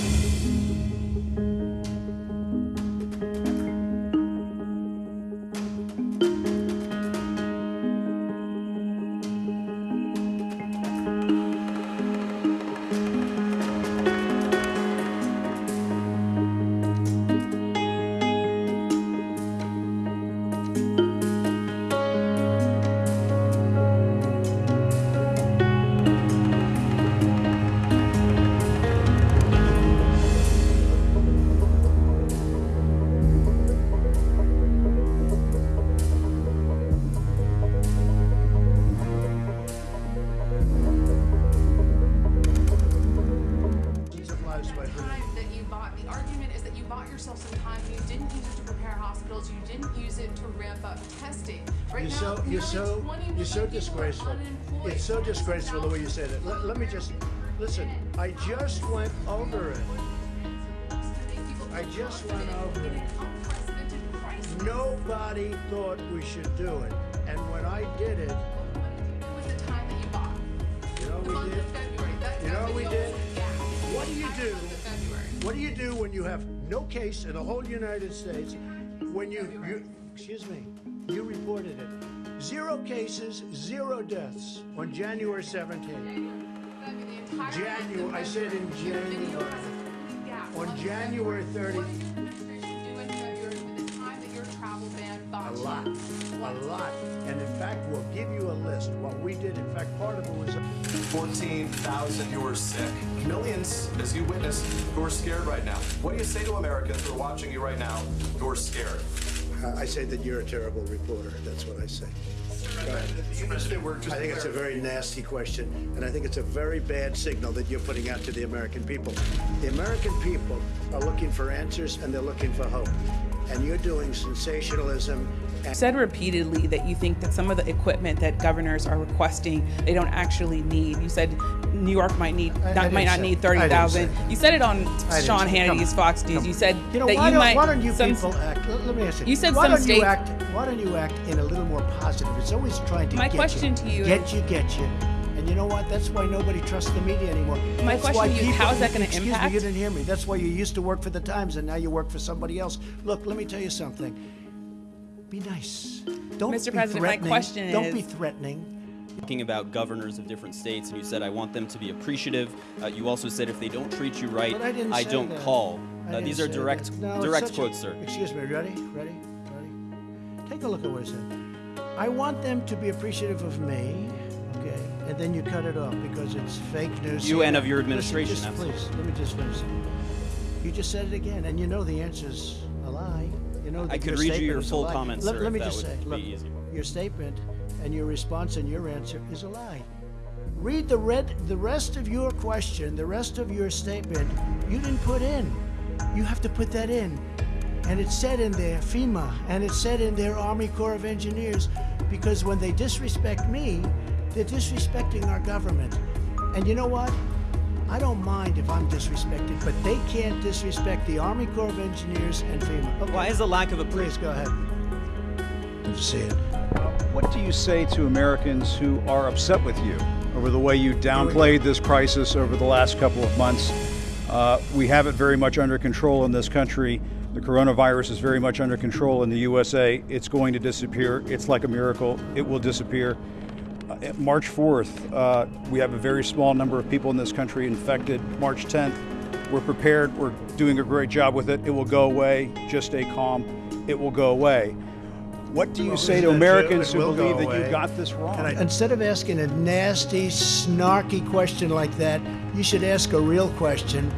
Lives time that you bought, the argument is that you bought yourself some time, you didn't use it to prepare hospitals, you didn't use it to ramp up testing. Right You're now, so, you're so, you're so million people are disgraceful. It's so disgraceful the way you said it. Let, let me just, listen, I just went over it. I just went over it. Nobody thought we should do it. And when I did it, With the time that you bought. you know The what month we did? what do you do? What do you do when you have no case in the whole United States? When you, you excuse me, you reported it. Zero cases, zero deaths on January 17th. January, I said in January. On January 30th that your travel ban A lot, a lot. And in fact, we'll give you a list. What we did, in fact, part of it was 14,000 who are sick. Millions, as you witnessed, who are scared right now. What do you say to Americans who are watching you right now who are scared? Uh, I say that you're a terrible reporter. That's what I say. I think it's a very nasty question, and I think it's a very bad signal that you're putting out to the American people. The American people are looking for answers and they're looking for hope. And you're doing sensationalism. And said repeatedly that you think that some of the equipment that governors are requesting they don't actually need. You said New York might need I- I might not say- need thirty thousand. You said it on Sean Hannity's Fox News. You said you know, that why you don't, might. why don't you some- people act? Let, me ask you. You said why some don't you act? Why don't you act in a little more positive? It's always trying to My get question you, to you get is- you, get you. And you know what? That's why nobody trusts the media anymore. My That's question why to you is, people- how is that gonna excuse me, you didn't hear me. That's why you used to work for the Times and now you work for somebody else. Look, let me tell you something. Be nice. Don't Mr. be President, my threatening. question Don't be threatening. Talking about governors of different states, and you said, I want them to be appreciative. Uh, you also said, if they don't treat you right, I say don't that. call. I Uh, these are direct. No, direct such a- quotes, sir. Excuse me. Ready? Ready? Ready? Take a look at what I said. I want them to be appreciative of me. Okay, and then you cut it off because it's fake news. You and of your Listen, administration, just please, let me just finish. You just said it again, and you know the answer's a lie. You know I could read you your full comments, Let, sir, let me just say, look, your statement and your response and your answer is a lie. Read the red, the rest of your question, the rest of your statement. You didn't put in. You have to put that in. And it said in there FEMA, and it said in there Army Corps of Engineers, because when they disrespect me, they're disrespecting our government. And you know what? I don't mind if I'm disrespected, but they can't disrespect the Army Corps of Engineers and FEMA. Okay. Why is the lack of a Please go ahead. What do you say to Americans who are upset with you over the way you downplayed this crisis over the last couple of months? Uh, we have it very much under control in this country. The coronavirus is very much under control in the USA. It's going to disappear. It's like a miracle. It will disappear. Uh, March 4th, uh, we have a very small number of people in this country infected. March 10th, we're prepared. We're doing a great job with it. It will go away. Just stay calm. It will go away. What do you say to? Americans who believe that you got this wrong? Instead of asking a nasty, snarky question like that, you should ask a real question.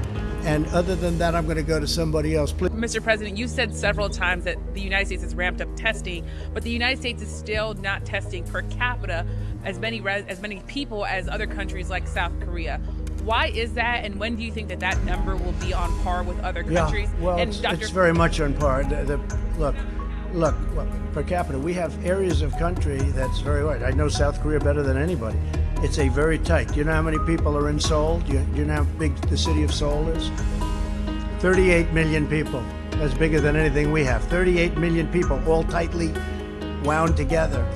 And other than that, I'm going to go to somebody else. Please. Mr. President, you said several times that the United States has ramped up testing, but the United States is still not testing per capita as many res- as many people as other countries like South Korea. Why is that, and when do you think that that number will be on par with other countries? Yeah, well, and it's, Dr. it's very much on par. The, the, look, look, look, per capita, we have areas of country that's very hard. I know South Korea better than anybody. It's a very tight. Do you know how many people are in Seoul? Do you, do you know how big the city of Seoul is? 38 million people. That's bigger than anything we have. 38 million people, all tightly wound together.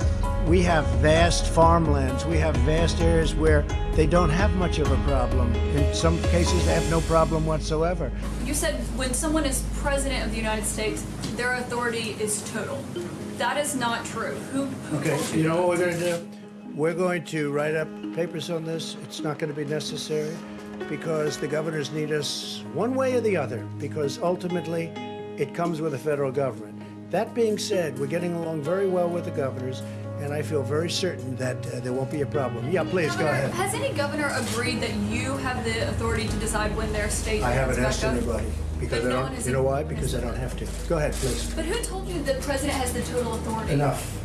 We have vast farmlands. We have vast areas where they don't have much of a problem. In some cases, they have no problem whatsoever. You said when someone is president of the United States, their authority is total. That is not true. Who, who Okay, told you know what we're going to do? We're going to write up papers on this. It's not going to be necessary because the governors need us one way or the other because ultimately it comes with the federal government. That being said, we're getting along very well with the governors and I feel very certain that uh, there won't be a problem. Yeah, please go ahead. Has any governor agreed that you have the authority to decide when their state I haven't asked up? anybody because But I no don't. has You know why? Because I don't have to. Go ahead, please. But who told you the president has the total authority? Enough.